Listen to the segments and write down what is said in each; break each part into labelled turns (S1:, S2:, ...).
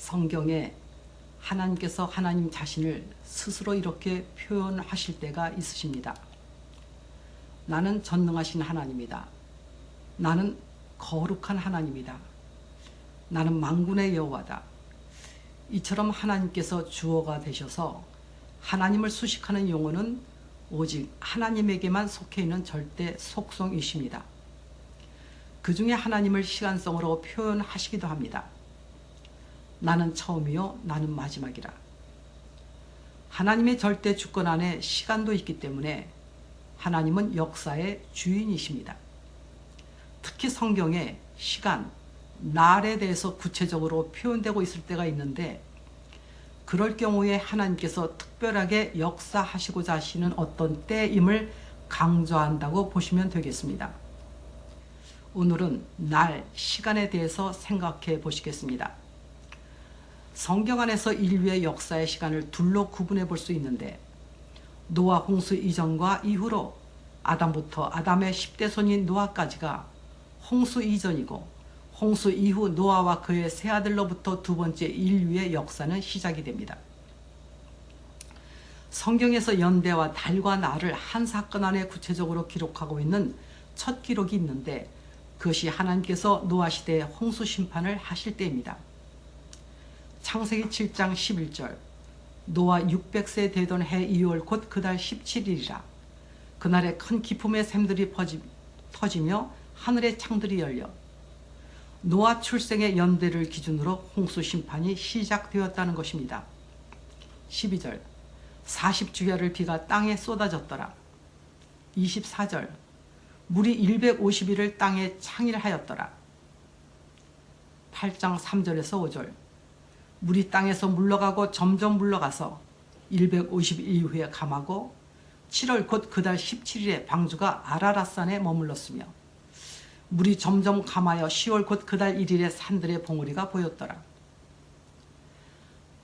S1: 성경에 하나님께서 하나님 자신을 스스로 이렇게 표현하실 때가 있으십니다. 나는 전능하신 하나님이다. 나는 거룩한 하나님이다. 나는 망군의 여호와다. 이처럼 하나님께서 주어가 되셔서 하나님을 수식하는 용어는 오직 하나님에게만 속해 있는 절대 속성이십니다. 그 중에 하나님을 시간성으로 표현하시기도 합니다. 나는 처음이요 나는 마지막이라. 하나님의 절대 주권 안에 시간도 있기 때문에 하나님은 역사의 주인이십니다. 특히 성경에 시간, 날에 대해서 구체적으로 표현되고 있을 때가 있는데 그럴 경우에 하나님께서 특별하게 역사하시고자 하시는 어떤 때임을 강조한다고 보시면 되겠습니다. 오늘은 날, 시간에 대해서 생각해 보시겠습니다. 성경 안에서 인류의 역사의 시간을 둘로 구분해 볼 수 있는데 노아 홍수 이전과 이후로 아담부터 아담의 10대 손인 노아까지가 홍수 이전이고 홍수 이후 노아와 그의 세 아들로부터 두 번째 인류의 역사는 시작이 됩니다. 성경에서 연대와 달과 날을 한 사건 안에 구체적으로 기록하고 있는 첫 기록이 있는데 그것이 하나님께서 노아 시대의 홍수 심판을 하실 때입니다. 창세기 7장 11절 노아 600세 되던 해 2월 곧 그달 17일이라 그날에 큰 기품의 샘들이 퍼지, 터지며 하늘의 창들이 열려 노아 출생의 연대를 기준으로 홍수 심판이 시작되었다는 것입니다. 12절 40주야를 비가 땅에 쏟아졌더라. 24절 물이 150일을 땅에 창일하였더라. 8장 3절에서 5절 물이 땅에서 물러가고 점점 물러가서 150일 이후에 감하고 7월 곧 그달 17일에 방주가 아라라산에 머물렀으며 물이 점점 감하여 10월 곧 그달 1일에 산들의 봉우리가 보였더라.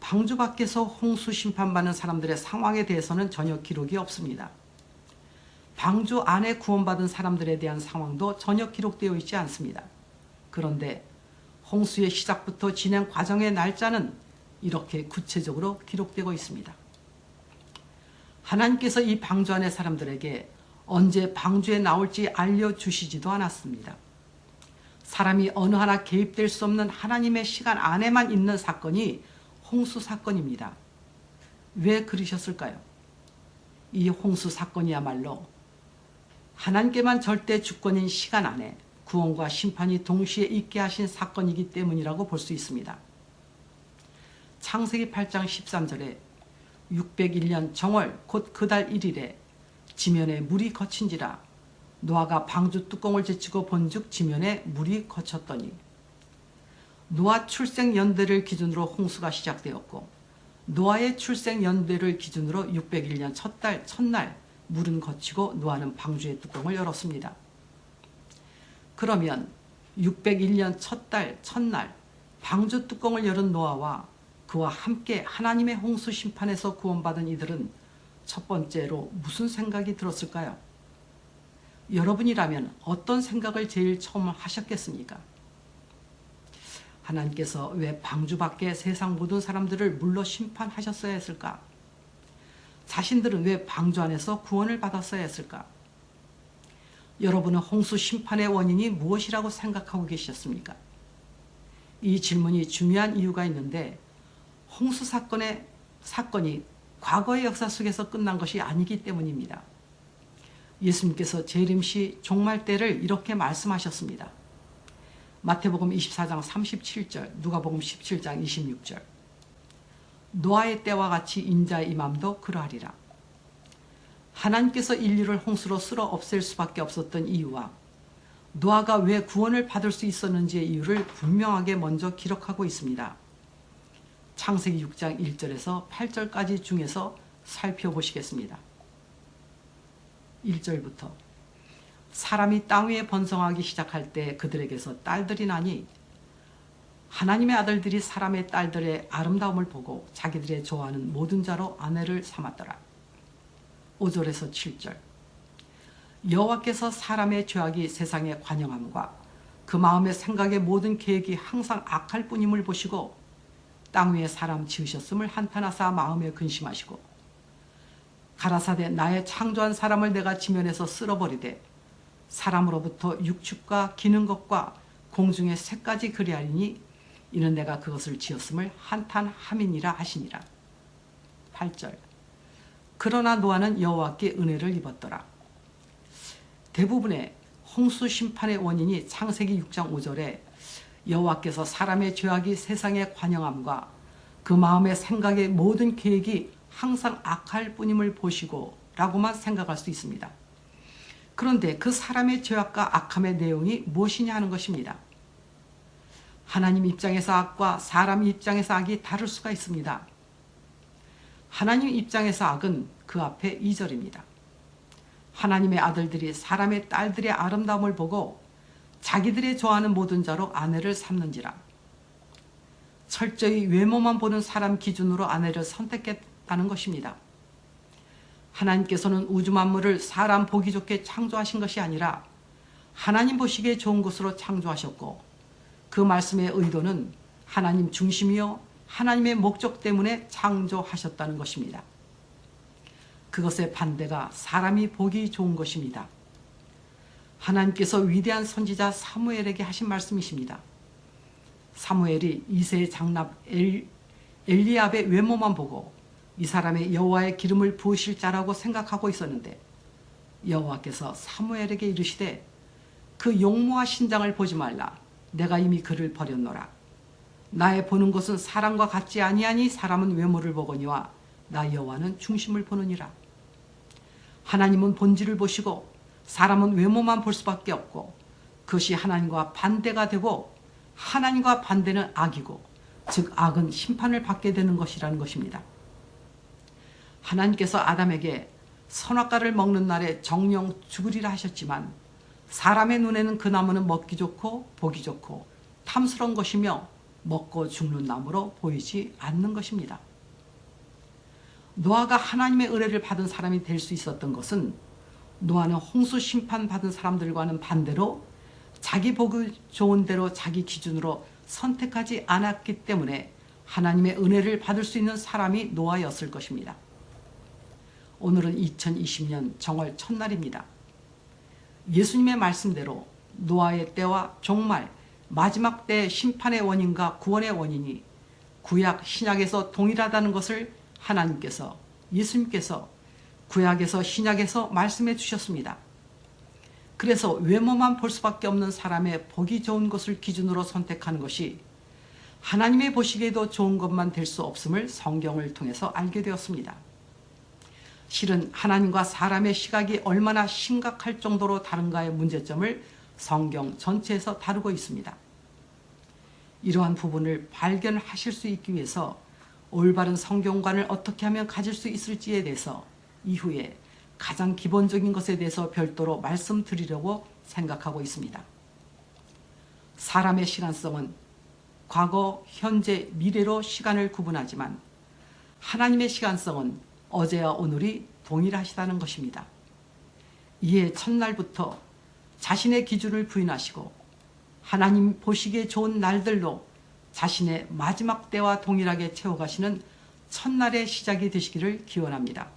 S1: 방주 밖에서 홍수 심판받는 사람들의 상황에 대해서는 전혀 기록이 없습니다. 방주 안에 구원받은 사람들에 대한 상황도 전혀 기록되어 있지 않습니다. 그런데 홍수의 시작부터 진행 과정의 날짜는 이렇게 구체적으로 기록되고 있습니다. 하나님께서 이 방주 안의 사람들에게 언제 방주에 나올지 알려주시지도 않았습니다. 사람이 어느 하나 개입될 수 없는 하나님의 시간 안에만 있는 사건이 홍수 사건입니다. 왜 그러셨을까요? 이 홍수 사건이야말로 하나님께만 절대 주권인 시간 안에 구원과 심판이 동시에 있게 하신 사건이기 때문이라고 볼 수 있습니다. 창세기 8장 13절에 601년 정월 곧 그달 1일에 지면에 물이 거친지라 노아가 방주 뚜껑을 제치고 본즉 지면에 물이 거쳤더니 노아 출생 연대를 기준으로 홍수가 시작되었고 노아의 출생 연대를 기준으로 601년 첫 달 첫날 물은 거치고 노아는 방주의 뚜껑을 열었습니다. 그러면 601년 첫 달 첫날 방주 뚜껑을 열은 노아와 그와 함께 하나님의 홍수 심판에서 구원받은 이들은 첫 번째로 무슨 생각이 들었을까요? 여러분이라면 어떤 생각을 제일 처음 하셨겠습니까? 하나님께서 왜 방주 밖에 세상 모든 사람들을 물러 심판하셨어야 했을까? 자신들은 왜 방주 안에서 구원을 받았어야 했을까? 여러분은 홍수 심판의 원인이 무엇이라고 생각하고 계셨습니까? 이 질문이 중요한 이유가 있는데 홍수 사건의 사건이 과거의 역사 속에서 끝난 것이 아니기 때문입니다. 예수님께서 재림시 종말 때를 이렇게 말씀하셨습니다. 마태복음 24장 37절, 누가복음 17장 26절. 노아의 때와 같이 인자의 임함도 그러하리라. 하나님께서 인류를 홍수로 쓸어 없앨 수밖에 없었던 이유와 노아가 왜 구원을 받을 수 있었는지의 이유를 분명하게 먼저 기록하고 있습니다. 창세기 6장 1절에서 8절까지 중에서 살펴보시겠습니다. 1절부터 사람이 땅 위에 번성하기 시작할 때 그들에게서 딸들이 나니 하나님의 아들들이 사람의 딸들의 아름다움을 보고 자기들의 좋아하는 모든 자로 아내를 삼았더라. 5절에서 7절 여호와께서 사람의 죄악이 세상에 관영함과 그 마음의 생각의 모든 계획이 항상 악할 뿐임을 보시고 땅 위에 사람 지으셨음을 한탄하사 마음에 근심하시고 가라사대 나의 창조한 사람을 내가 지면에서 쓸어버리되 사람으로부터 육축과 기는 것과 공중의 새까지 그리하리니 이는 내가 그것을 지었음을 한탄함이니라 하시니라. 8절 그러나 노아는 여호와께 은혜를 입었더라. 대부분의 홍수 심판의 원인이 창세기 6장 5절에 여호와께서 사람의 죄악이 세상의 관영함과 그 마음의 생각의 모든 계획이 항상 악할 뿐임을 보시고 라고만 생각할 수 있습니다. 그런데 그 사람의 죄악과 악함의 내용이 무엇이냐 하는 것입니다. 하나님 입장에서 악과 사람 입장에서 악이 다를 수가 있습니다. 하나님 입장에서 악은 그 앞에 2절입니다. 하나님의 아들들이 사람의 딸들의 아름다움을 보고 자기들의 좋아하는 모든 자로 아내를 삼는지라. 철저히 외모만 보는 사람 기준으로 아내를 선택했다는 것입니다. 하나님께서는 우주 만물을 사람 보기 좋게 창조하신 것이 아니라 하나님 보시기에 좋은 것으로 창조하셨고 그 말씀의 의도는 하나님 중심이요 하나님의 목적 때문에 창조하셨다는 것입니다. 그것의 반대가 사람이 보기 좋은 것입니다. 하나님께서 위대한 선지자 사무엘에게 하신 말씀이십니다. 사무엘이 이세의 장남 엘, 엘리압의 외모만 보고 이 사람의 여호와의 기름을 부으실 자라고 생각하고 있었는데 여호와께서 사무엘에게 이르시되 그 용모와 신장을 보지 말라 내가 이미 그를 버렸노라 나의 보는 것은 사람과 같지 아니하니 사람은 외모를 보거니와 나 여호와는 중심을 보느니라 하나님은 본질을 보시고 사람은 외모만 볼 수밖에 없고 그것이 하나님과 반대가 되고 하나님과 반대는 악이고 즉 악은 심판을 받게 되는 것이라는 것입니다. 하나님께서 아담에게 선악과를 먹는 날에 정령 죽으리라 하셨지만 사람의 눈에는 그 나무는 먹기 좋고 보기 좋고 탐스러운 것이며 먹고 죽는 나무로 보이지 않는 것입니다. 노아가 하나님의 은혜를 받은 사람이 될 수 있었던 것은 노아는 홍수 심판 받은 사람들과는 반대로 자기 복을 좋은 대로 자기 기준으로 선택하지 않았기 때문에 하나님의 은혜를 받을 수 있는 사람이 노아였을 것입니다. 오늘은 2020년 정월 첫날입니다. 예수님의 말씀대로 노아의 때와 종말 마지막 때 심판의 원인과 구원의 원인이 구약 신약에서 동일하다는 것을 하나님께서 예수님께서 구약에서 신약에서 말씀해 주셨습니다. 그래서 외모만 볼 수밖에 없는 사람의 보기 좋은 것을 기준으로 선택하는 것이 하나님의 보시기에도 좋은 것만 될 수 없음을 성경을 통해서 알게 되었습니다. 실은 하나님과 사람의 시각이 얼마나 심각할 정도로 다른가의 문제점을 성경 전체에서 다루고 있습니다. 이러한 부분을 발견하실 수 있기 위해서 올바른 성경관을 어떻게 하면 가질 수 있을지에 대해서 이후에 가장 기본적인 것에 대해서 별도로 말씀드리려고 생각하고 있습니다. 사람의 시간성은 과거, 현재, 미래로 시간을 구분하지만 하나님의 시간성은 어제와 오늘이 동일하시다는 것입니다. 이에 첫날부터 자신의 기준을 부인하시고 하나님 보시기에 좋은 날들로 자신의 마지막 때와 동일하게 채워가시는 첫날의 시작이 되시기를 기원합니다.